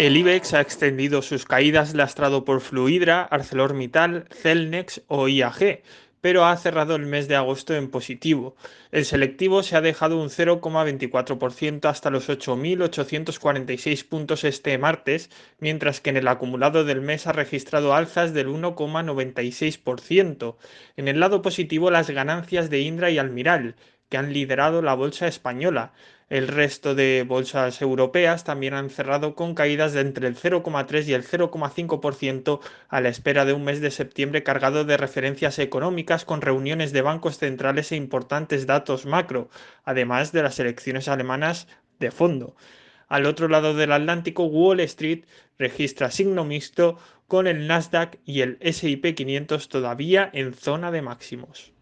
El IBEX ha extendido sus caídas lastrado por Fluidra, ArcelorMittal, Celnex o IAG, pero ha cerrado el mes de agosto en positivo. El selectivo se ha dejado un 0,24% hasta los 8.846 puntos este martes, mientras que en el acumulado del mes ha registrado alzas del 1,96%. En el lado positivo las ganancias de Indra y Almiral, que han liderado la bolsa española. El resto de bolsas europeas también han cerrado con caídas de entre el 0,3 y el 0,5% a la espera de un mes de septiembre cargado de referencias económicas con reuniones de bancos centrales e importantes datos macro, además de las elecciones alemanas de fondo. Al otro lado del Atlántico, Wall Street registra signo mixto con el Nasdaq y el SP 500 todavía en zona de máximos.